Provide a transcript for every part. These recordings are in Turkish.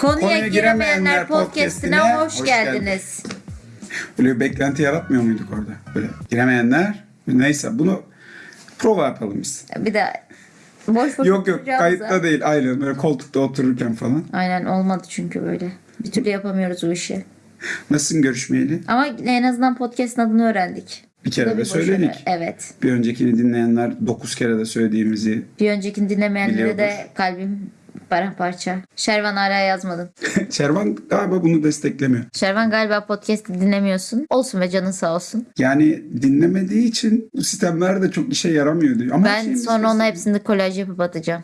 Konuya, Konuya giremeyenler podcastine hoş, hoş geldiniz. Böyle bir beklenti yaratmıyor muyduk orada? Böyle giremeyenler. Neyse bunu prova yapalım biz. Bir de boş boş Yok yok kayıtta değil aynen böyle koltukta otururken falan. Aynen olmadı çünkü böyle. Bir türlü yapamıyoruz o işi. Nasılsın görüşmeyeli? Ama en azından podcast'ın adını öğrendik. Bir Bu kere de başarı. söyledik. Evet. Bir öncekini dinleyenler 9 kere de söylediğimizi. Bir öncekini dinlemeyenlere de kalbim paramparça. Şervan hala yazmadın. Şervan galiba bunu desteklemiyor. Şervan galiba podcast'i dinlemiyorsun. Olsun ve canın sağ olsun. Yani dinlemediği için bu sistemler de çok işe yaramıyor diyor. Ama Ben şeyin sonra ona sesi- hepsini kolaj yapıp atacağım.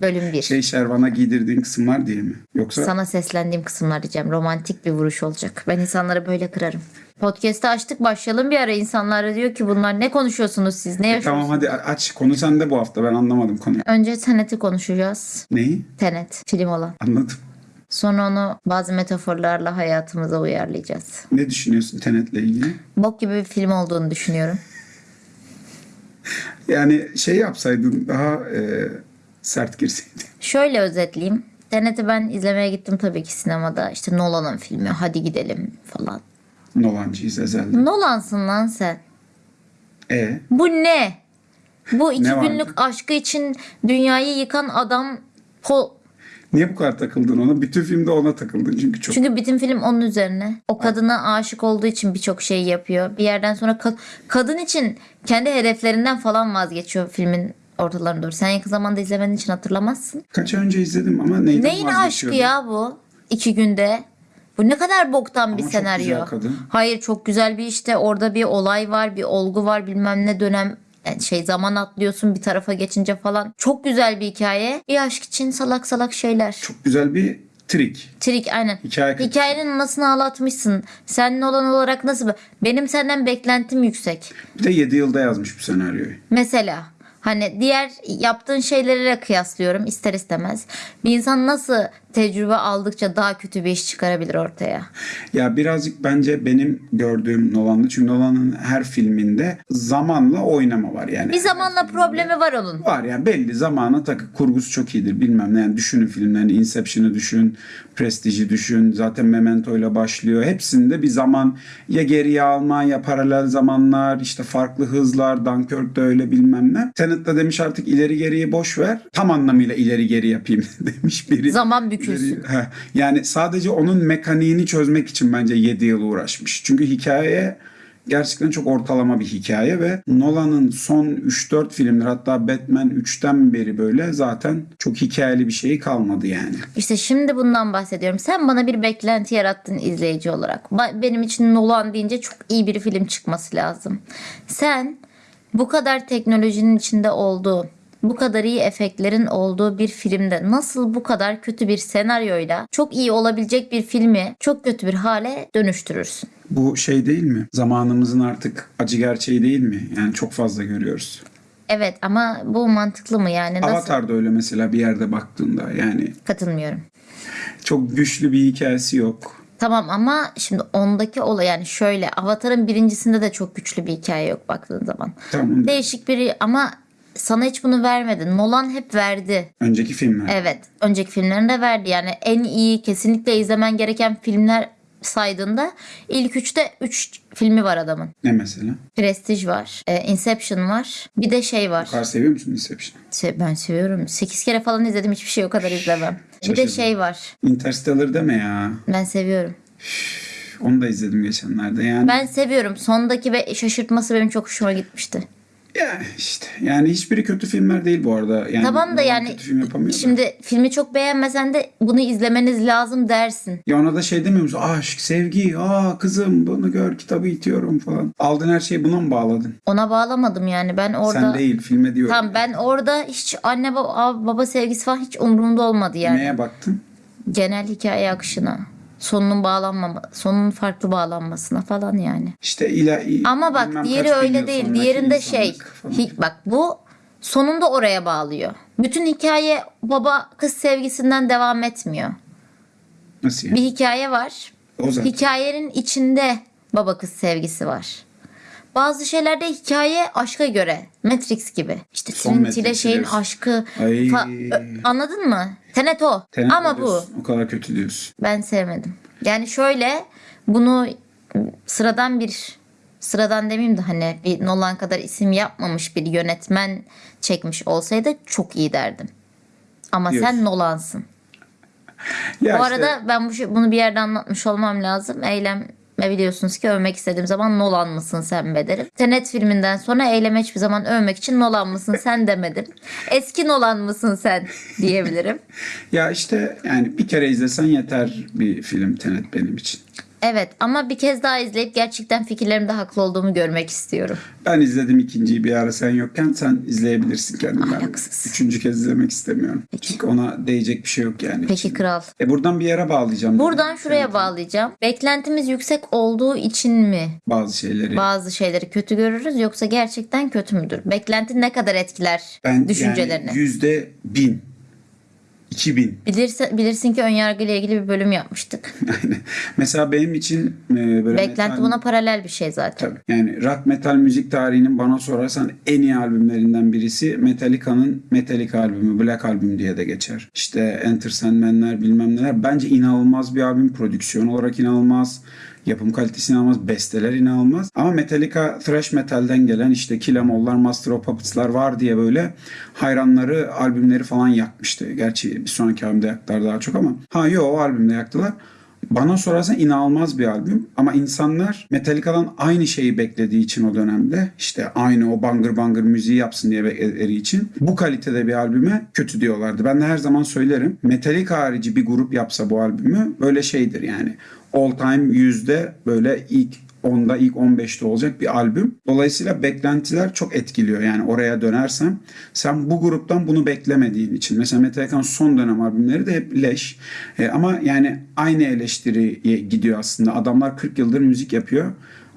Bölüm 1. Şey Şervan'a giydirdiğin kısımlar diye mi? Yoksa Sana seslendiğim kısımlar diyeceğim. Romantik bir vuruş olacak. Ben insanları böyle kırarım. Podcast'ı açtık başlayalım bir ara. İnsanlar diyor ki bunlar ne konuşuyorsunuz siz? Ne E, yaşıyorsunuz? tamam hadi aç konu sende bu hafta ben anlamadım konuyu. Önce Tenet'i konuşacağız. Neyi? Tenet film olan. Anladım. Sonra onu bazı metaforlarla hayatımıza uyarlayacağız. Ne düşünüyorsun Tenet'le ilgili? Bok gibi bir film olduğunu düşünüyorum. Yani şey yapsaydın daha e, sert girseydin. Şöyle özetleyeyim. Tenet'i ben izlemeye gittim tabii ki sinemada. İşte Nolan'ın filmi hadi gidelim falan. Nolancıyız ezelden. Nolan'sın lan sen. E Bu ne? Bu iki Ne vardı? günlük aşkı için dünyayı yıkan adam Pol... niye bu kadar takıldın ona? Bütün filmde ona takıldın çünkü çok. Çünkü bütün film onun üzerine. O kadına aşık olduğu için birçok şey yapıyor. Bir yerden sonra ka- kadın için kendi hedeflerinden falan vazgeçiyor filmin ortalarına doğru. Sen yakın zamanda izlemediğin için hatırlamazsın. Kaç ay önce izledim ama neyden Neyin aşkı ya bu? İki günde. Bu ne kadar boktan bir Ama çok senaryo. güzel kadın. Hayır çok güzel bir işte orada bir olay var, bir olgu var, bilmem ne dönem yani şey zaman atlıyorsun bir tarafa geçince falan. Çok güzel bir hikaye. Bir aşk için salak salak şeyler. Çok güzel bir trik. Trik aynen. Hikaye. Hikayenin anasını ağlatmışsın. Senin olan olarak nasıl? Benim senden beklentim yüksek. Bir de 7 yılda yazmış bu senaryoyu. Mesela hani diğer yaptığın şeylere kıyaslıyorum ister istemez. Bir insan nasıl tecrübe aldıkça daha kötü bir iş çıkarabilir ortaya? Ya birazcık bence benim gördüğüm Nolan'da çünkü Nolan'ın her filminde zamanla oynama var yani. Bir zamanla problemi var onun. Var yani belli zamana takı kurgusu çok iyidir bilmem ne yani düşünün filmlerini Inception'ı düşün Prestige'i düşün zaten Memento ile başlıyor hepsinde bir zaman ya geriye alma ya paralel zamanlar işte farklı hızlar Dunkirk'te öyle bilmem ne Tenet'te demiş artık ileri geriye boş ver tam anlamıyla ileri geri yapayım demiş biri. Zaman bükülsün. Heh, yani sadece onun mekaniğini çözmek için bence 7 yıl uğraşmış çünkü hikaye gerçekten çok ortalama bir hikaye ve Nolan'ın son 3-4 filmler hatta Batman 3'ten beri böyle zaten çok hikayeli bir şeyi kalmadı yani. İşte şimdi bundan bahsediyorum. Sen bana bir beklenti yarattın izleyici olarak. Benim için Nolan deyince çok iyi bir film çıkması lazım. Sen bu kadar teknolojinin içinde olduğu, bu kadar iyi efektlerin olduğu bir filmde nasıl bu kadar kötü bir senaryoyla çok iyi olabilecek bir filmi çok kötü bir hale dönüştürürsün? Bu şey değil mi? Zamanımızın artık acı gerçeği değil mi? Yani çok fazla görüyoruz. Evet ama bu mantıklı mı yani? Nasıl? Avatar da öyle mesela bir yerde baktığında yani Katılmıyorum. çok güçlü bir hikayesi yok. Tamam ama şimdi ondaki olay yani şöyle Avatar'ın birincisinde de çok güçlü bir hikaye yok baktığın zaman. Tamam. Değişik biri ama sana hiç bunu vermedi. Nolan hep verdi. Önceki filmler. Evet. Önceki filmlerinde verdi. Yani en iyi kesinlikle izlemen gereken filmler saydığında ilk üçte üç filmi var adamın. Ne mesela? Prestige var. e, Inception var. Bir de şey var. Bu kadar seviyor musun Inception'ı? Se- Ben seviyorum. 8 kere falan izledim. Hiçbir şey o kadar izlemem. Bir de şey var. Interstellar deme ya. Ben seviyorum. Onu da izledim geçenlerde yani. Ben seviyorum. Sondaki ve şaşırtması benim çok hoşuma gitmişti. Ya işte yani hiçbiri kötü filmler değil bu arada. Yani Tamam da yani film yapamıyor da. şimdi filmi çok beğenmesen de bunu izlemeniz lazım dersin. Ya ona da şey demiyor musun? Aşk, sevgi, aa kızım bunu gör kitabı itiyorum falan. Aldığın her şeyi buna mı bağladın? Ona bağlamadım yani ben orada. Sen değil filme diyorum. Tamam ben orada hiç anne baba, baba sevgisi falan hiç umurumda olmadı yani. Neye baktın? Genel hikaye akışına. Sonunun bağlanmama, sonunun farklı bağlanmasına falan yani. İşte ila, Ama bak diğeri öyle değil. Diğerinde şey. hi- bak bu sonunda oraya bağlıyor. Bütün hikaye baba kız sevgisinden devam etmiyor. Nasıl yani? Bir hikaye var. O zaten. Hikayenin içinde baba kız sevgisi var. Bazı şeylerde hikaye aşka göre. Matrix gibi. İşte Son Trinity ile şeyin diyorsun. aşkı. Ay. fa- Ö- Anladın mı? Tenet o. Tenet Ama bu. diyorsun, O kadar kötü diyorsun. Ben sevmedim. Yani şöyle bunu sıradan bir sıradan demeyeyim de hani bir Nolan kadar isim yapmamış bir yönetmen çekmiş olsaydı çok iyi derdim. Ama Diyorsun. sen Nolan'sın. Ya Bu işte- arada ben bu şey, bunu bir yerde anlatmış olmam lazım. Eylem ve biliyorsunuz ki övmek istediğim zaman Nolan mısın sen be derim. Tenet filminden sonra eyleme hiçbir zaman övmek için Nolan mısın sen demedim. Eski Nolan mısın sen diyebilirim. Ya işte yani bir kere izlesen yeter bir film Tenet benim için. Evet ama bir kez daha izleyip gerçekten fikirlerimde haklı olduğumu görmek istiyorum. Ben izledim ikinciyi bir ara sen yokken sen izleyebilirsin kendin. Ben üçüncü kez izlemek istemiyorum. Peki. Çünkü ona değecek bir şey yok yani. Peki kral. E buradan bir yere bağlayacağım. Buradan dedim. şuraya Tenet'in bağlayacağım. Beklentimiz yüksek olduğu için mi Bazı şeyleri. bazı şeyleri kötü görürüz yoksa gerçekten kötü müdür? Beklenti ne kadar etkiler ben düşüncelerini? yani yüzde bin. İki bin. Bilirse, bilirsin ki önyargıyla ilgili bir bölüm yapmıştık. Aynen. Mesela benim için e, böyle Beklenti metal- buna paralel bir şey zaten. Tabii. Yani rock metal müzik tarihinin bana sorarsan en iyi albümlerinden birisi Metallica'nın Metallica albümü Black Album diye de geçer. İşte Enter Sandman'ler bilmem neler. Bence inanılmaz bir albüm. Prodüksiyon olarak inanılmaz. Yapım kalitesi inanılmaz. Besteler inanılmaz. Ama Metallica thrash metalden gelen işte Kill Em Master of Puppets'lar var diye böyle hayranları albümleri falan yakmıştı. Gerçi bir sonraki albümde yaktılar daha çok ama. Ha yo o albümde yaktılar. Bana sorarsan inanılmaz bir albüm ama insanlar Metallica'dan aynı şeyi beklediği için o dönemde işte aynı o bangır bangır müziği yapsın diye bekledikleri için bu kalitede bir albüme kötü diyorlardı. Ben de her zaman söylerim Metallica harici bir grup yapsa bu albümü böyle şeydir yani all time yüzde böyle ilk 10'da ilk 15'te olacak bir albüm. Dolayısıyla beklentiler çok etkiliyor. Yani oraya dönersem sen bu gruptan bunu beklemediğin için. Mesela Metallica'nın son dönem albümleri de hep leş. E, ama yani aynı eleştiriye gidiyor aslında. Adamlar 40 yıldır müzik yapıyor.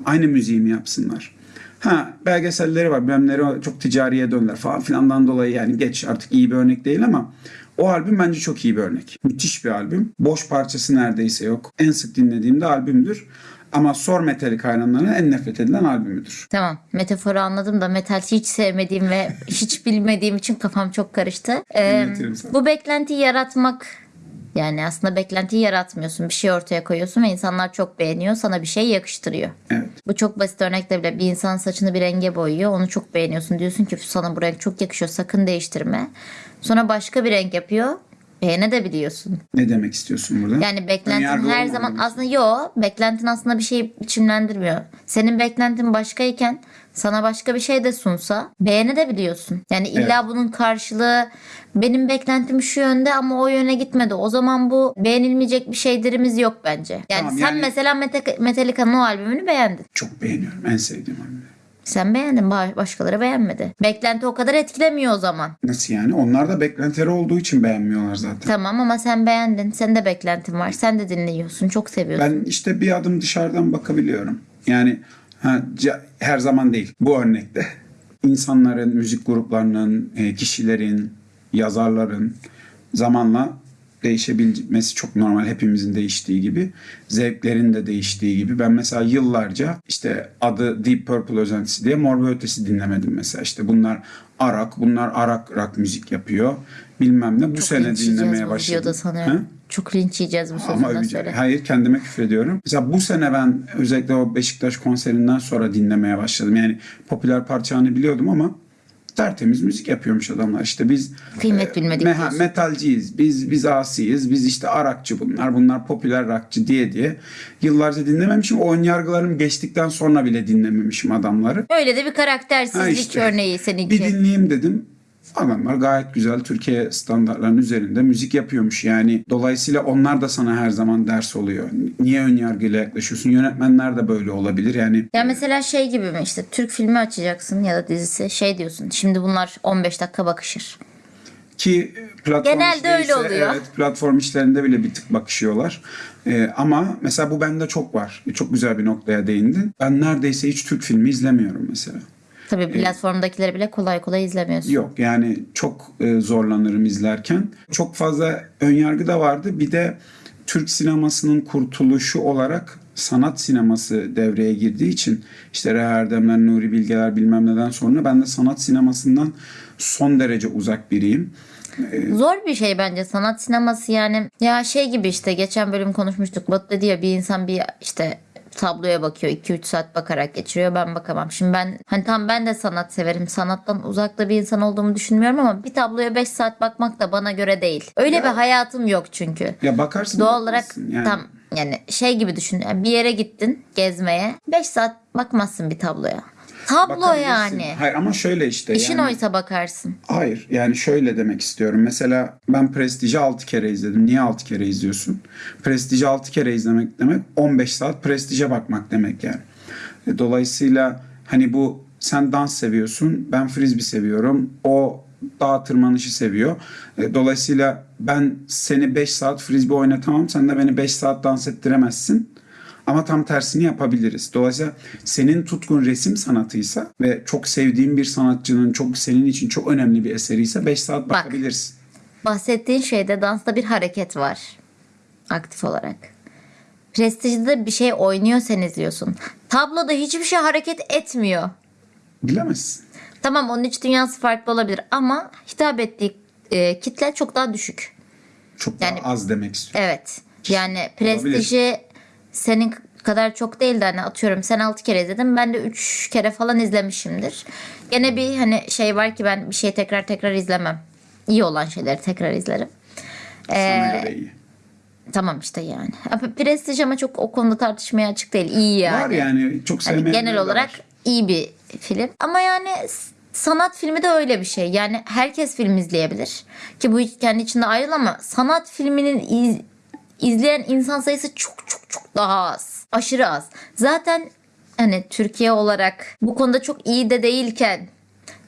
Aynı müziği mi yapsınlar? Ha belgeselleri var. Bilmemleri çok ticariye döndüler falan filandan dolayı yani geç artık iyi bir örnek değil ama o albüm bence çok iyi bir örnek. Müthiş bir albüm. Boş parçası neredeyse yok. En sık dinlediğim de albümdür. Ama Sor Metallica hayranlarına en nefret edilen albümüdür. Tamam metaforu anladım da metal hiç sevmediğim ve hiç bilmediğim için kafam çok karıştı. Ee, bu beklentiyi yaratmak yani aslında beklentiyi yaratmıyorsun. Bir şey ortaya koyuyorsun ve insanlar çok beğeniyor. Sana bir şey yakıştırıyor. Evet. Bu çok basit örnekle bile bir insan saçını bir renge boyuyor. Onu çok beğeniyorsun. Diyorsun ki sana bu renk çok yakışıyor. Sakın değiştirme. Sonra başka bir renk yapıyor. Beğenebiliyorsun. Ne demek istiyorsun burada? Yani beklentin her zaman diyorsun. aslında yo beklentin aslında bir şeyi biçimlendirmiyor. Senin beklentin başkayken sana başka bir şey de sunsa beğenebiliyorsun. Yani illa Evet. bunun karşılığı benim beklentim şu yönde ama o yöne gitmedi. O zaman bu beğenilmeyecek bir şeydirimiz yok bence. Yani Tamam, sen yani- mesela Mete- Metallica'nın o albümünü beğendin. Çok beğeniyorum. En sevdiğim albüm. Sen beğendin ba- başkaları beğenmedi. Beklenti o kadar etkilemiyor o zaman. Nasıl yani? Onlar da beklentileri olduğu için beğenmiyorlar zaten. Tamam ama sen beğendin. Senin de beklentin var. Sen de dinliyorsun. Çok seviyorsun. Ben işte bir adım dışarıdan bakabiliyorum. Yani ha, her zaman değil. Bu örnekte insanların, müzik gruplarının, e, kişilerin, yazarların zamanla değişebilmesi çok normal. Hepimizin değiştiği gibi. Zevklerin de değiştiği gibi. Ben mesela yıllarca işte adı Deep Purple özentisi diye Mor ve Ötesi dinlemedim mesela. İşte bunlar Arak, bunlar Arak rock müzik yapıyor. Bilmem ne. Bu Çok sene dinlemeye başladım. videoda sanıyorum. Ha? Çok linç yiyeceğiz bu sözünden sonra. Hayır kendime küfrediyorum. Mesela bu sene ben özellikle o Beşiktaş konserinden sonra dinlemeye başladım. Yani popüler parçanı biliyordum ama tertemiz müzik yapıyormuş adamlar. İşte biz Kıymet bilmedik meha- diyorsun. metalciyiz. Biz biz asiyiz. Biz işte arakçı bunlar. Bunlar popüler rockçı diye diye yıllarca dinlememişim. O ön yargılarım geçtikten sonra bile dinlememişim adamları. Öyle de bir karaktersizlik Ha işte. örneği seninki. Bir dinleyeyim dedim. Adamlar gayet güzel Türkiye standartlarının üzerinde müzik yapıyormuş. Yani dolayısıyla onlar da sana her zaman ders oluyor. Niye ön yargıyla yaklaşıyorsun? Yönetmenler de böyle olabilir. Yani Ya mesela şey gibi mi işte Türk filmi açacaksın ya da dizisi şey diyorsun. Şimdi bunlar 15 dakika bakışır. ki platform Genelde öyle ise, oluyor. Evet, platform işlerinde bile bir tık bakışıyorlar. Ee, ama mesela bu bende çok var. Çok güzel bir noktaya değindin. Ben neredeyse hiç Türk filmi izlemiyorum mesela. Tabii platformdakileri bile kolay kolay izlemiyorsun. Yok yani çok e, zorlanırım izlerken. Çok fazla önyargı da vardı. Bir de Türk sinemasının kurtuluşu olarak sanat sineması devreye girdiği için işte Reha Erdemler, Nuri Bilgeler bilmem neden sonra ben de sanat sinemasından son derece uzak biriyim. Zor bir şey bence sanat sineması yani. Ya şey gibi işte geçen bölüm konuşmuştuk. Batu dedi ya bir insan bir işte tabloya bakıyor 2-3 saat bakarak geçiriyor ben bakamam. Şimdi ben hani tam ben de sanat severim. Sanattan uzakta bir insan olduğumu düşünmüyorum ama bir tabloya 5 saat bakmak da bana göre değil. Öyle bir hayatım yok çünkü. Ya bakarsın Doğal olarak yani. tam yani şey gibi düşün. Yani bir yere gittin gezmeye 5 saat bakmazsın bir tabloya. Tablo Bakabilirsin. yani. Hayır ama şöyle işte. İşin yani, oysa bakarsın. Hayır yani şöyle demek istiyorum. Mesela ben Prestige'i 6 kere izledim. Niye 6 kere izliyorsun? Prestige'i 6 kere izlemek demek 15 saat Prestige'e bakmak demek yani. E, Dolayısıyla hani bu sen dans seviyorsun. Ben frisbee seviyorum. O dağ tırmanışı seviyor. E, Dolayısıyla ben seni 5 saat frisbee oynatamam. Sen de beni 5 saat dans ettiremezsin. Ama tam tersini yapabiliriz. Dolayısıyla senin tutkun resim sanatıysa ve çok sevdiğin bir sanatçının çok senin için çok önemli bir eseriyse 5 saat bakabilirsin. Bahsettiğin şeyde dansta bir hareket var. Aktif olarak. Prestijde bir şey oynuyor sen izliyorsun. Tabloda hiçbir şey hareket etmiyor. Bilemezsin. Tamam onun iç dünyası farklı olabilir ama hitap ettiği e, kitle çok daha düşük. Çok Yani- daha az demek istiyorum. Evet. Yani prestiji senin kadar çok değil de hani atıyorum sen 6 kere izledin ben de 3 kere falan izlemişimdir. Gene bir hani şey var ki ben bir şeyi tekrar tekrar izlemem. İyi olan şeyleri tekrar izlerim. Ee, iyi. Tamam işte yani. Ama Prestij ama çok o konuda tartışmaya açık değil. İyi yani. Var yani çok Hani sevmeyenler genel de olarak var. iyi bir film. Ama yani sanat filmi de öyle bir şey. Yani herkes film izleyebilir. Ki bu kendi içinde ayrı ama sanat filminin iz- izleyen insan sayısı çok çok çok daha az. Aşırı az. Zaten hani Türkiye olarak bu konuda çok iyi de değilken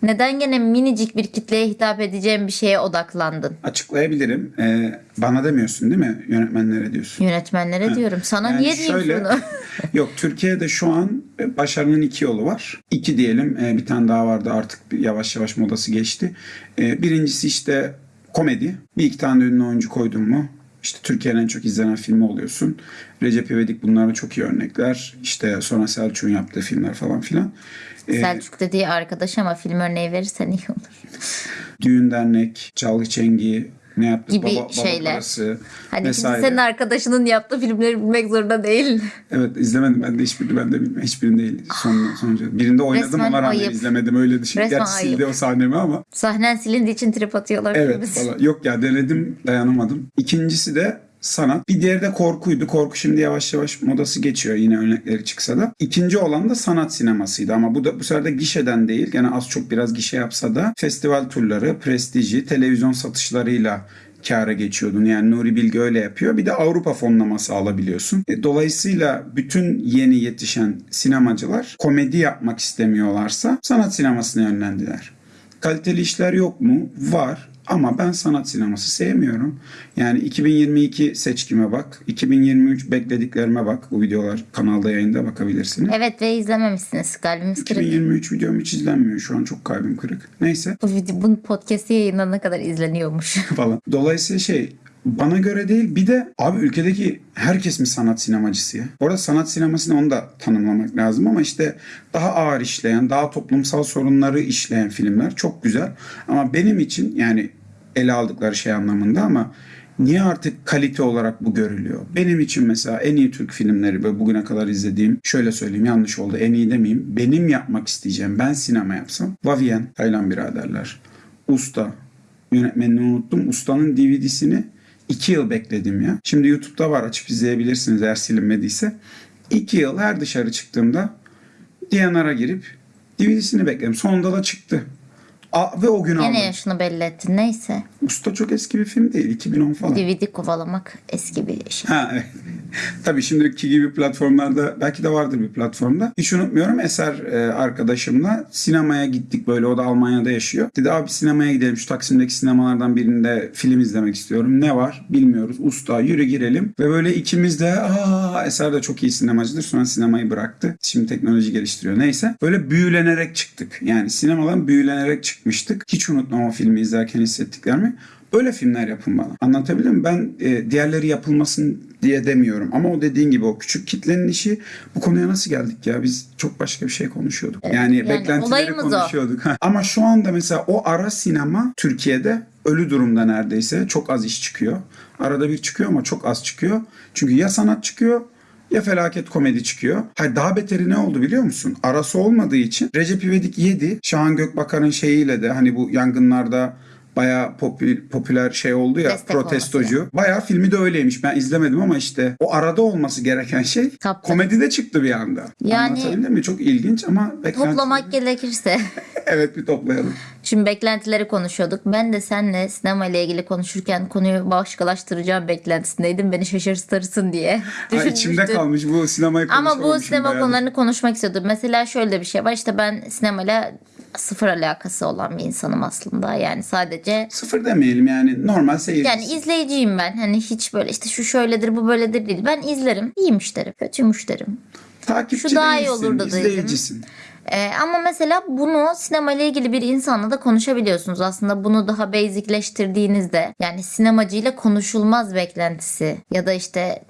neden gene minicik bir kitleye hitap edeceğim bir şeye odaklandın? Açıklayabilirim. Ee, bana demiyorsun değil mi? Yönetmenlere diyorsun. Yönetmenlere diyorum. Sana Yani niye diyeyim şöyle- bunu? Yok Türkiye'de şu an e, başarının iki yolu var. İki diyelim e, bir tane daha vardı artık yavaş yavaş modası geçti. E, Birincisi işte komedi. Bir iki tane ünlü oyuncu koydun mu? İşte Türkiye'nin en çok izlenen filmi oluyorsun. Recep İvedik bunlara çok iyi örnekler. İşte sonra Selçuk'un yaptığı filmler falan filan. E, Selçuk dediği arkadaş ama film örneği verirsen iyi olur. Düğün dernek, Çalgı Çengi, ne yaptık? Gibi baba, baba şeyler. parası Hani vesaire. senin arkadaşının yaptığı filmleri bilmek zorunda değil. Evet izlemedim ben de hiçbirini ben de bilmiyorum. Hiçbirini değil. Son, sonucu. Birinde oynadım Resmen ama rağmen ayıp. izlemedim öyle düşün. Resmen Gerçi sildi ayıp. o sahnemi ama. Sahnen silindiği için trip atıyorlar. Evet falan. Yok ya denedim dayanamadım. İkincisi de sanat. Bir diğeri de korkuydu. Korku şimdi yavaş yavaş modası geçiyor yine örnekleri çıksa da. İkinci olan da sanat sinemasıydı ama bu da bu sefer de gişeden değil. Gene az çok biraz gişe yapsa da festival turları, prestiji, televizyon satışlarıyla kâra geçiyordun. Yani Nuri Bilge öyle yapıyor. Bir de Avrupa fonlaması alabiliyorsun. E, dolayısıyla bütün yeni yetişen sinemacılar komedi yapmak istemiyorlarsa sanat sinemasına yönlendiler. Kaliteli işler yok mu? Var. Ama ben sanat sineması sevmiyorum. Yani 2022 seçkime bak. 2023 beklediklerime bak. Bu videolar kanalda yayında bakabilirsiniz. Evet ve izlememişsiniz. Kalbimiz kırık. 2023 videom hiç izlenmiyor. Şu an çok kalbim kırık. Neyse Bu video, bunun podcast'i yayınlanana kadar izleniyormuş. falan. Dolayısıyla şey bana göre değil bir de abi ülkedeki herkes mi sanat sinemacısı ya? Orada sanat sinemasını onu da tanımlamak lazım ama işte daha ağır işleyen, daha toplumsal sorunları işleyen filmler çok güzel. Ama benim için yani ele aldıkları şey anlamında ama niye artık kalite olarak bu görülüyor? Benim için mesela en iyi Türk filmleri ve bugüne kadar izlediğim şöyle söyleyeyim yanlış oldu en iyi demeyeyim. Benim yapmak isteyeceğim ben sinema yapsam Vavien, Taylan biraderler, Usta, yönetmenini unuttum. Ustanın DVD'sini iki yıl bekledim ya. Şimdi YouTube'da var açıp izleyebilirsiniz eğer silinmediyse. İki yıl her dışarı çıktığımda DNR'a girip DVD'sini bekledim. Sonunda da çıktı. A- ve o gün aldım. Yine yaşını belli ettin. Neyse. Usta çok eski bir film değil. 2010 falan. DVD kovalamak eski bir şey. Ha evet. Tabii şimdiki gibi platformlarda belki de vardır bir platformda. Hiç unutmuyorum Eser e, arkadaşımla sinemaya gittik böyle o da Almanya'da yaşıyor. Dedi abi sinemaya gidelim şu Taksim'deki sinemalardan birinde film izlemek istiyorum. Ne var bilmiyoruz. Usta yürü girelim. Ve böyle ikimiz de aa Eser de çok iyi sinemacıdır. Sonra sinemayı bıraktı. Şimdi teknoloji geliştiriyor. Neyse. Böyle büyülenerek çıktık. Yani sinemadan büyülenerek çıkmıştık. Hiç unutmam o filmi izlerken hissettiklerimi. Böyle filmler yapın bana. Anlatabildim mi? Ben e, diğerleri yapılmasın diye demiyorum. Ama o dediğin gibi o küçük kitlenin işi bu konuya nasıl geldik ya? Biz çok başka bir şey konuşuyorduk. yani, yani beklentileri konuşuyorduk. Ama şu anda mesela o ara sinema Türkiye'de ölü durumda neredeyse. Çok az iş çıkıyor. Arada bir çıkıyor ama çok az çıkıyor. Çünkü ya sanat çıkıyor ya felaket komedi çıkıyor. Hayır daha beteri ne oldu biliyor musun? Arası olmadığı için Recep İvedik 7 Şahan Gökbakar'ın şeyiyle de hani bu yangınlarda bayağı popü- popüler şey oldu ya Destek protestocu. Bayağı filmi de öyleymiş. Ben izlemedim ama işte o arada olması gereken şey Kaptı. komedide çıktı bir anda. Yani- Anlatabildim mi? Çok ilginç ama beklenti... Toplamak gerekirse. Evet bir toplayalım. Şimdi beklentileri konuşuyorduk. Ben de seninle sinema ile ilgili konuşurken konuyu başkalaştıracağım beklentisindeydim. Beni şaşırtırsın diye. Ha, içimde kalmış bu sinemayı Ama bu sinema konularını konuşmak istiyordum. Mesela şöyle bir şey var. İşte ben sinemayla sıfır alakası olan bir insanım aslında. Yani sadece Sıfır demeyelim yani normal seyirci. yani izleyiciyim ben. Hani hiç böyle işte şu şöyledir bu böyledir değil. Ben izlerim. İyiymiş derim. Kötüymüş derim. Takipçi şu daha iyi olurdu dedim. izleyicisin. Ee, ama mesela bunu sinema ile ilgili bir insanla da konuşabiliyorsunuz. Aslında bunu daha basicleştirdiğinizde yani sinemacıyla konuşulmaz beklentisi ya da işte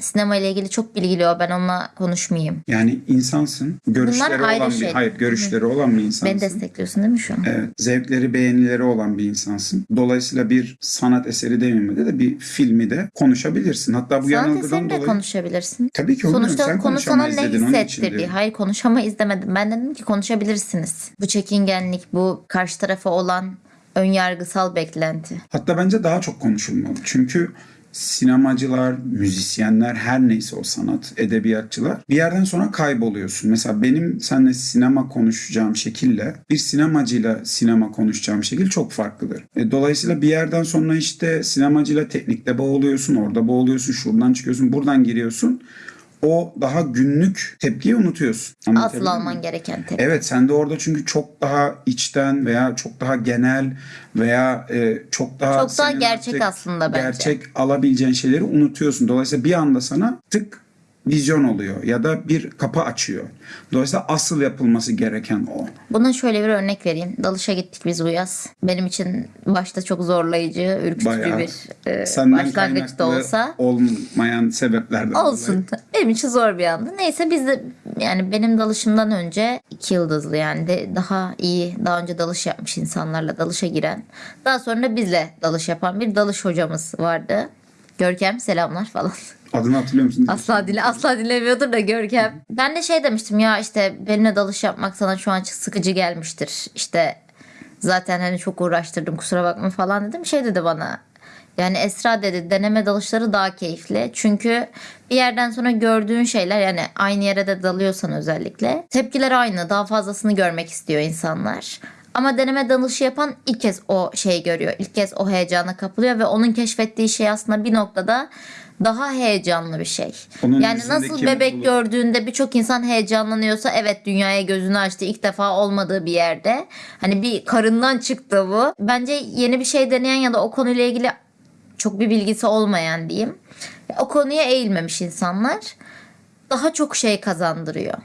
sinema ile ilgili çok bilgili o ben onunla konuşmayayım. Yani insansın. Görüşleri ayrı olan bir şey. hayır görüşleri olan bir insansın. Beni destekliyorsun değil mi şu an? Evet, zevkleri, beğenileri olan bir insansın. Dolayısıyla bir sanat eseri demeyeyim de bir filmi de konuşabilirsin. Hatta bu Sanat yanılgıdan dolayı konuşabilirsin. Tabii ki. Sonuçta Sen konu sana ne diyorum. Hayır konuşama izlemedim. Ben dedim ki konuşabilirsiniz. Bu çekingenlik, bu karşı tarafa olan ön yargısal beklenti. Hatta bence daha çok konuşulmalı. Çünkü sinemacılar, müzisyenler her neyse o sanat, edebiyatçılar bir yerden sonra kayboluyorsun. Mesela benim seninle sinema konuşacağım şekille bir sinemacıyla sinema konuşacağım şekil çok farklıdır. E, dolayısıyla bir yerden sonra işte sinemacıyla teknikte boğuluyorsun, orada boğuluyorsun, şuradan çıkıyorsun, buradan giriyorsun. O daha günlük tepkiyi unutuyorsun. Asıl alman gereken tepki. Evet sen de orada çünkü çok daha içten veya çok daha genel veya e, çok daha Çok daha gerçek aslında bence. Gerçek alabileceğin şeyleri unutuyorsun. Dolayısıyla bir anda sana tık vizyon oluyor ya da bir kapı açıyor. Dolayısıyla asıl yapılması gereken o. Buna şöyle bir örnek vereyim. Dalışa gittik biz bu yaz. Benim için başta çok zorlayıcı, ürkütücü Bayağı bir e, başlangıçta kaynaklı olsa. olmayan sebeplerden Olsun. dolayı. Benim için zor bir andı. Neyse biz de yani benim dalışımdan önce iki yıldızlı yani de daha iyi daha önce dalış yapmış insanlarla dalışa giren. Daha sonra bizle dalış yapan bir dalış hocamız vardı. Görkem selamlar falan. Adını hatırlıyor musun? Asla dile asla dinlemiyordur da Görkem. Ben de şey demiştim ya işte benimle dalış yapmak sana şu an sıkıcı gelmiştir. İşte zaten hani çok uğraştırdım kusura bakma falan dedim. Şey dedi bana yani Esra dedi deneme dalışları daha keyifli. Çünkü bir yerden sonra gördüğün şeyler yani aynı yere de dalıyorsan özellikle tepkiler aynı. Daha fazlasını görmek istiyor insanlar. Ama deneme dalışı yapan ilk kez o şeyi görüyor. İlk kez o heyecana kapılıyor ve onun keşfettiği şey aslında bir noktada daha heyecanlı bir şey. Onun yani nasıl bebek mutluluk. gördüğünde birçok insan heyecanlanıyorsa evet dünyaya gözünü açtı ilk defa olmadığı bir yerde. Hani bir karından çıktı bu. Bence yeni bir şey deneyen ya da o konuyla ilgili çok bir bilgisi olmayan diyeyim. O konuya eğilmemiş insanlar daha çok şey kazandırıyor.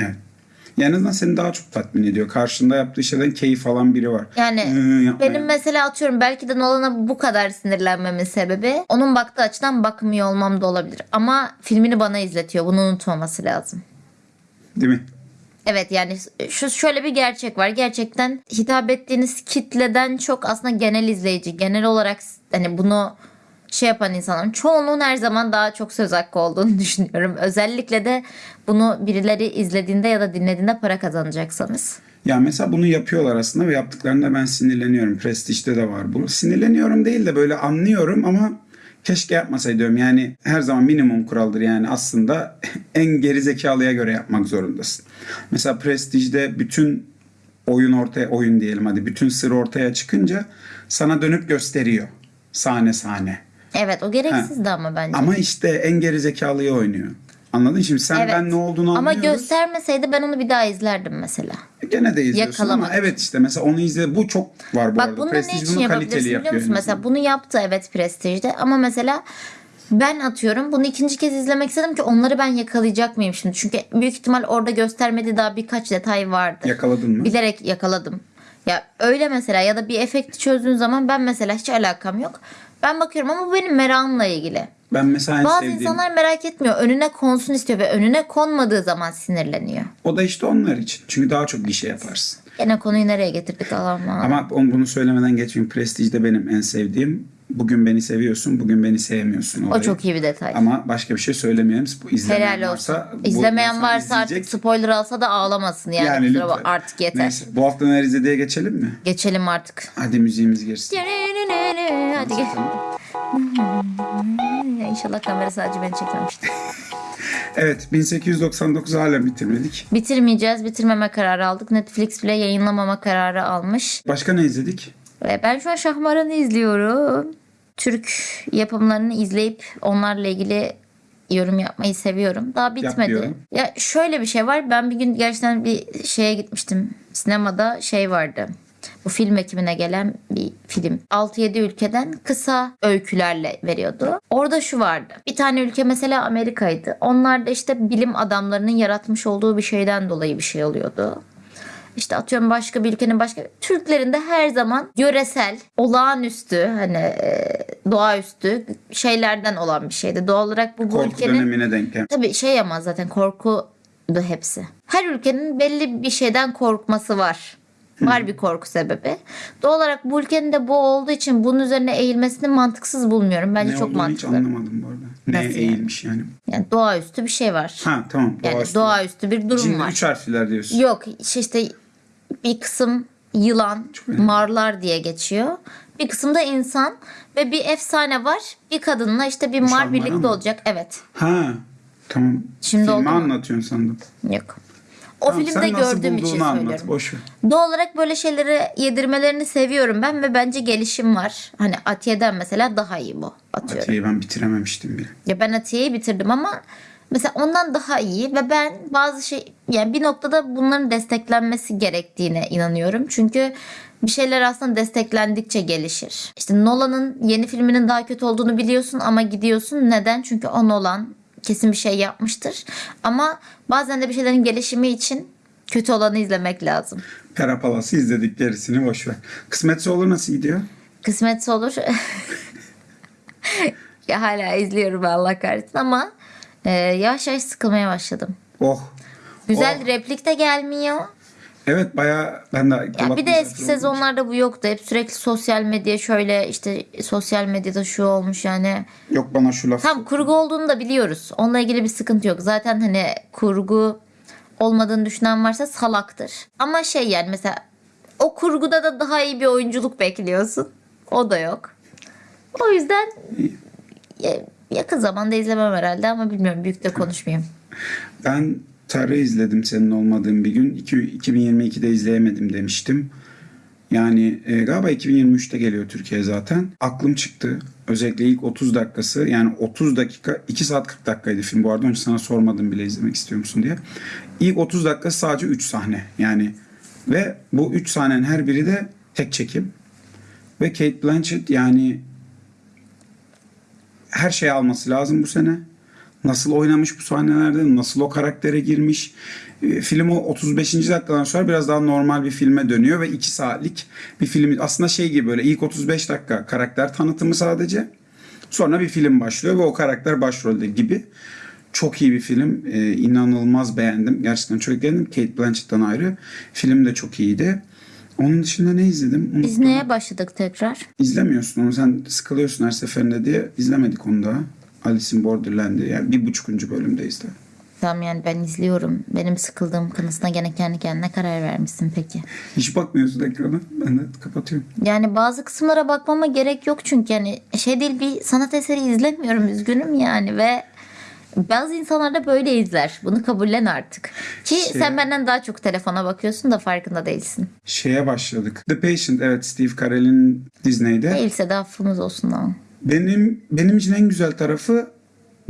Evet. Yani en azından seni daha çok tatmin ediyor. Karşında yaptığı şeyden keyif alan biri var. Yani benim mesela atıyorum belki de Nolan'a bu kadar sinirlenmemin sebebi onun baktığı açıdan bakmıyor olmam da olabilir. Ama filmini bana izletiyor. Bunu unutmaması lazım. Değil mi? Evet yani şu şöyle bir gerçek var. Gerçekten hitap ettiğiniz kitleden çok aslında genel izleyici, genel olarak hani bunu şey yapan insanların çoğunluğun her zaman daha çok söz hakkı olduğunu düşünüyorum. Özellikle de bunu birileri izlediğinde ya da dinlediğinde para kazanacaksanız. Ya mesela bunu yapıyorlar aslında ve yaptıklarında ben sinirleniyorum. Prestij'te de var bu. Sinirleniyorum değil de böyle anlıyorum ama keşke yapmasaydım. Yani her zaman minimum kuraldır yani aslında en geri zekalıya göre yapmak zorundasın. Mesela Prestij'de bütün oyun ortaya oyun diyelim hadi bütün sır ortaya çıkınca sana dönüp gösteriyor sahne sahne. Evet o gereksizdi ama bence. Ama işte en geri zekalıyı oynuyor. Anladın? Şimdi sen Evet. ben ne olduğunu Ama anlıyoruz. göstermeseydi ben onu bir daha izlerdim mesela. Gene de izliyorsun ama Yakalamadı. evet işte mesela onu izle bu çok var bu Bak arada. ne Prestij bunu kaliteli yapıyor. musun? Mesela bunu yaptı evet Prestige'de ama mesela ben atıyorum bunu ikinci kez izlemek istedim ki onları ben yakalayacak mıyım şimdi? Çünkü büyük ihtimal orada göstermediği daha birkaç detay vardı. Yakaladın mı? Bilerek yakaladım. Ya öyle mesela ya da bir efekti çözdüğün zaman ben mesela hiç alakam yok. Ben bakıyorum ama bu benim merakımla ilgili. Ben mesela en Bazı sevdiğim. insanlar merak etmiyor. Önüne konsun istiyor ve önüne konmadığı zaman sinirleniyor. O da işte onlar için. Çünkü daha çok gişe yaparsın. Gene konuyu nereye getirdik Allah'ım. Ama on- bunu söylemeden geçmeyeyim. Prestige'de benim en sevdiğim. Bugün beni seviyorsun, bugün beni sevmiyorsun. O olayı. çok iyi bir detay. Ama başka bir şey söylemeyelim. Bu izlemeyen Helal olsun. varsa, İzlemeyen varsa artık izleyecek. spoiler alsa da ağlamasın yani. Yani lütfen. bak- artık yeter. Neyse, bu hafta neler izlediğe geçelim mi? Geçelim artık. Hadi müziğimiz girsin. Hadi gel. İnşallah kamera sadece beni çekmemiştir. Evet 1899 hala bitirmedik. Bitirmeyeceğiz. Bitirmeme kararı aldık. Netflix bile yayınlamama kararı almış. Başka ne izledik? Ve ben şu an Şahmaran'ı izliyorum. Türk yapımlarını izleyip onlarla ilgili yorum yapmayı seviyorum. Daha bitmedi. diyorum. Ya şöyle bir şey var. Ben bir gün gerçekten bir şeye gitmiştim. Sinemada şey vardı. Bu film ekimine gelen bir film. 6-7 ülkeden kısa öykülerle veriyordu. Orada şu vardı. Bir tane ülke mesela Amerika'ydı. Onlar da işte bilim adamlarının yaratmış olduğu bir şeyden dolayı bir şey oluyordu. İşte atıyorum başka bir ülkenin başka Türklerin de her zaman yöresel, olağanüstü hani e, doğaüstü şeylerden olan bir şeydi. Doğal olarak bu, bu Korku ülkenin dönemine denk tabii şey ama zaten korku da hepsi. Her ülkenin belli bir şeyden korkması var. Var bir korku sebebi. Doğal olarak bu ülkenin de bu olduğu için bunun üzerine eğilmesini mantıksız bulmuyorum. Bence Ne çok olduğunu hiç mantıklı. anlamadım bu arada. Neye Nasıl eğilmiş yani? Yani doğaüstü bir şey var. Ha tamam. yani doğaüstü. doğaüstü bir durum Cinli var. üç harfliler diyorsun. Yok işte bir kısım yılan, marlar diye geçiyor. Bir kısımda insan ve bir efsane var. Bir kadınla işte bir mar birlikte mı? olacak. Evet. Ha tamam. Şimdi Filmi oldu anlatıyorsun sandım. Yok. O Tamam, filmde gördüğüm için bulduğunu anlat. söylüyorum. Boş ver. Doğal olarak böyle şeyleri yedirmelerini seviyorum ben ve bence gelişim var. Hani Atiye'den mesela daha iyi bu. Atıyorum. Atiye'yi ben bitirememiştim bile. Ya ben Atiye'yi bitirdim ama mesela ondan daha iyi ve ben bazı şey yani bir noktada bunların desteklenmesi gerektiğine inanıyorum. Çünkü bir şeyler aslında desteklendikçe gelişir. İşte Nolan'ın yeni filminin daha kötü olduğunu biliyorsun ama gidiyorsun. Neden? Çünkü o Nolan kesin bir şey yapmıştır. Ama bazen de bir şeylerin gelişimi için kötü olanı izlemek lazım. Pera Palas'ı izledik gerisini boş ver. Kısmetse olur nasıl gidiyor? Kısmetse olur. ya hala izliyorum Allah kahretsin ama e, yavaş yavaş sıkılmaya başladım. Oh. Güzel Oh. replik de gelmiyor. Evet bayağı ben de Ya bir de eski sezonlarda bu yoktu. Hep sürekli sosyal medya şöyle işte sosyal medyada şu olmuş yani. Yok bana şu laf. Tam kurgu olduğunu da biliyoruz. Onunla ilgili bir sıkıntı yok. Zaten hani kurgu olmadığını düşünen varsa salaktır. Ama şey yani mesela o kurguda da daha iyi bir oyunculuk bekliyorsun. O da yok. O yüzden yakın zamanda izlemem herhalde ama bilmiyorum büyük de konuşmayayım. Ben Tarı izledim senin olmadığın bir gün. İki- 2022'de izleyemedim demiştim. Yani e, galiba 2023'te geliyor Türkiye zaten. Aklım çıktı. Özellikle ilk 30 dakikası yani 30 dakika 2 saat 40 dakikaydı film bu arada. Önce sana sormadım bile izlemek istiyor musun diye. İlk 30 dakika sadece 3 sahne yani. Ve bu 3 sahnenin her biri de tek çekim. Ve Kate Blanchett yani her şeyi alması lazım bu sene. Nasıl oynamış bu sahnelerde, nasıl o karaktere girmiş. E, Film o 35. dakikadan sonra biraz daha normal bir filme dönüyor ve 2 saatlik bir film. Aslında şey gibi böyle ilk 35 dakika karakter tanıtımı sadece. Sonra bir film başlıyor ve o karakter başrolde gibi. Çok iyi bir film. E, inanılmaz beğendim. Gerçekten çok beğendim. Kate Blanchett'tan ayrı. Film de çok iyiydi. Onun dışında ne izledim? Biz Unuttum. neye başladık tekrar? İzlemiyorsun onu. Sen sıkılıyorsun her seferinde diye. izlemedik onu da. Alice in Borderland'i. Yani bir buçukuncu bölümdeyiz de. Tamam yani ben izliyorum. Benim sıkıldığım kanısına gene kendi kendine karar vermişsin peki. Hiç bakmıyorsun ekrana. Ben de kapatıyorum. Yani bazı kısımlara bakmama gerek yok çünkü yani şey değil bir sanat eseri izlemiyorum üzgünüm yani ve bazı insanlar da böyle izler. Bunu kabullen artık. Ki Şey- sen benden daha çok telefona bakıyorsun da farkında değilsin. Şeye başladık. The Patient evet Steve Carell'in Disney'de. Değilse de affımız olsun ama. Benim benim için en güzel tarafı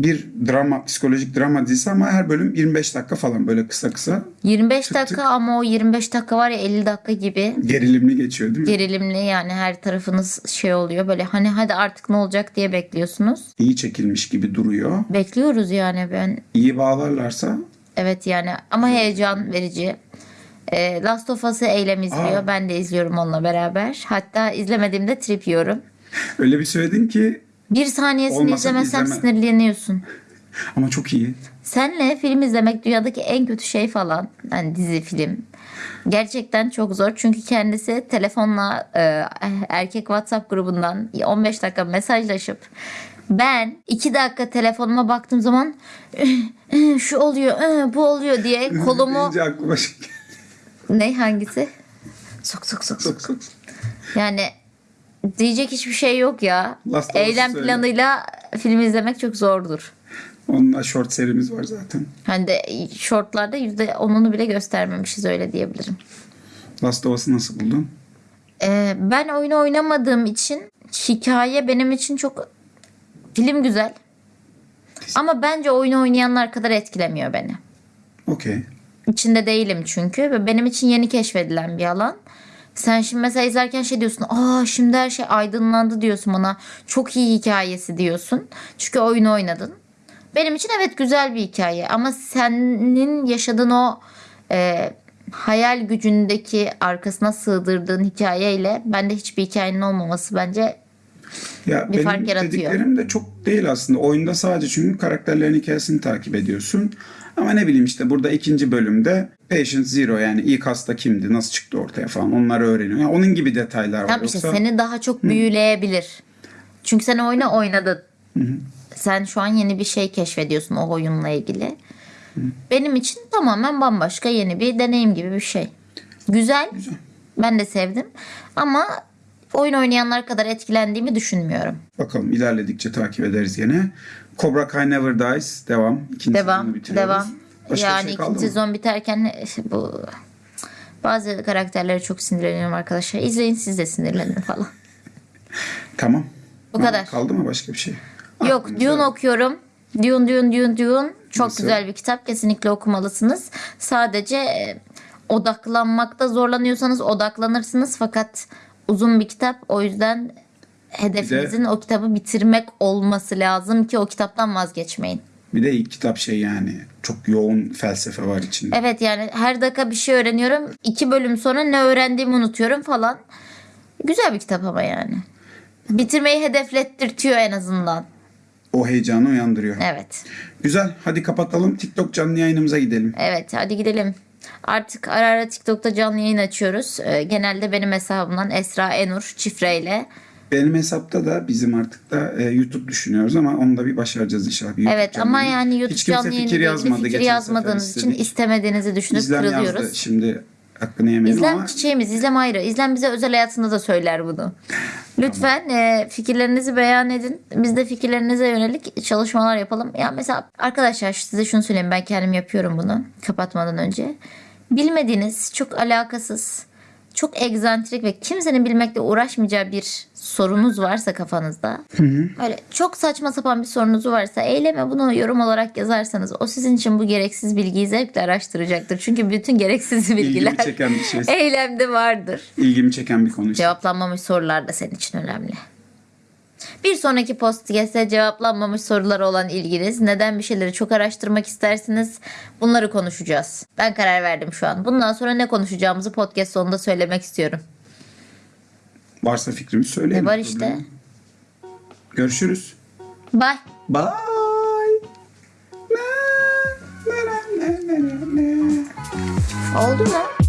bir drama, psikolojik drama dizisi ama her bölüm 25 dakika falan böyle kısa kısa 25 dakika ama o 25 dakika var ya 50 dakika gibi gerilimli geçiyor değil mi? gerilimli yani her tarafınız şey oluyor böyle hani hadi artık ne olacak diye bekliyorsunuz. İyi çekilmiş gibi duruyor. Bekliyoruz yani ben İyi bağlarlarsa Evet yani ama heyecan verici. Ee, Last of Us'ı Eylem izliyor. Aa. Ben de izliyorum onunla beraber. Hatta izlemediğimde trip yiyorum. öyle bir söyledin ki Bir saniyesini Olmasa izlemezsem izleme. sinirleniyorsun. Ama çok iyi. Senle film izlemek dünyadaki en kötü şey falan. Yani dizi film. Gerçekten çok zor. Çünkü kendisi telefonla e, erkek WhatsApp grubundan 15 dakika mesajlaşıp ben 2 dakika telefonuma baktığım zaman şu oluyor bu oluyor diye kolumu şey ne hangisi? Sok sok sok sok. Sok, sok. Yani diyecek hiçbir şey yok ya. Last Eylem söyle. planıyla film izlemek çok zordur. Onunla short serimiz var zaten. Hani de shortlarda %10'unu bile göstermemişiz öyle diyebilirim. Last of Us'ı nasıl buldun? Ee, ben oyunu oynamadığım için hikaye benim için çok film güzel. Ama bence oyunu oynayanlar kadar etkilemiyor beni. Okey. İçinde değilim çünkü ve benim için yeni keşfedilen bir alan. Sen şimdi mesela izlerken şey diyorsun. Aa şimdi her şey aydınlandı diyorsun bana. Çok iyi hikayesi diyorsun. Çünkü oyunu oynadın. Benim için evet güzel bir hikaye ama senin yaşadığın o e, hayal gücündeki arkasına sığdırdığın hikayeyle bende hiçbir hikayenin olmaması bence Ya Bir benim fark yaratıyor. dediklerim de çok değil aslında. Oyunda sadece çünkü karakterlerin hikayesini takip ediyorsun. Ama ne bileyim işte burada ikinci bölümde Patient Zero yani ilk hasta kimdi, nasıl çıktı ortaya falan onları öğreniyor. Yani onun gibi detaylar var. İşte Yoksa seni daha çok büyüleyebilir. Çünkü sen oyunu oynadın. Sen şu an yeni bir şey keşfediyorsun o oyunla ilgili. Benim için tamamen bambaşka yeni bir deneyim gibi bir şey. Güzel. Ben de sevdim. Ama oyun oynayanlar kadar etkilendiğimi düşünmüyorum. bakalım ilerledikçe takip ederiz yine. Cobra Kai Never Dies devam. İkinci Devam. bitiriyoruz. Devam. Başka bir yani şey ikinci mı? sezon biterken bu bazı karakterlere çok sinirleniyorum arkadaşlar. İzleyin siz de sinirlenin falan. Tamam. Bu Ha, kadar. Kaldı mı başka bir şey? Yok Aklınızda- Dune okuyorum. Dune Dune Dune Dune. Çok Nasıl? güzel bir kitap. Kesinlikle okumalısınız. Sadece e, odaklanmakta zorlanıyorsanız odaklanırsınız. Fakat uzun bir kitap. O yüzden hedefinizin o kitabı bitirmek olması lazım ki o kitaptan vazgeçmeyin. Bir de ilk kitap şey yani çok yoğun felsefe var içinde. Evet yani her dakika bir şey öğreniyorum. İki bölüm sonra ne öğrendiğimi unutuyorum falan. Güzel bir kitap ama yani. Bitirmeyi hedeflettirtiyor en azından. O heyecanı uyandırıyor. Evet. Güzel. Hadi kapatalım. TikTok canlı yayınımıza gidelim. Evet hadi gidelim. Artık ara ara TikTok'ta canlı yayın açıyoruz. Ee, genelde benim hesabımdan Esra Enur şifreyle. Benim hesapta da bizim artık da e, YouTube düşünüyoruz ama onu da bir başaracağız inşallah. Bir YouTube Evet canlı ama yani YouTube Hiç kimse canlı fikir yazmadı. fikir yazmadığınız için istemediğinizi düşünüp İzlem yazdı. kırılıyoruz. Şimdi hakkını yemeyelim İzlem ama çiçeğimiz, İzlem ayrı. İzlem bize özel hayatında da söyler bunu. Lütfen e, fikirlerinizi beyan edin. Biz de fikirlerinize yönelik çalışmalar yapalım. Ya mesela arkadaşlar size şunu söyleyeyim. Ben kendim yapıyorum bunu kapatmadan önce. Bilmediğiniz, çok alakasız, çok egzantrik ve kimsenin bilmekle uğraşmayacağı bir sorunuz varsa kafanızda. Öyle çok saçma sapan bir sorunuz varsa eyleme bunu yorum olarak yazarsanız o sizin için bu gereksiz bilgiyi zevkle araştıracaktır. Çünkü bütün gereksiz bilgiler ilgimi çeken bir şey. eylemde vardır. ilgimi çeken bir konu işte. Cevaplanmamış sorular da senin için önemli. Bir sonraki podcast'te cevaplanmamış sorulara olan ilginiz, neden bir şeyleri çok araştırmak istersiniz bunları konuşacağız. Ben karar verdim şu an. Bundan sonra ne konuşacağımızı podcast sonunda söylemek istiyorum. Varsa fikrimiz söyleyelim. E var işte. Görüşürüz. Bye. Bye. Oldu mu?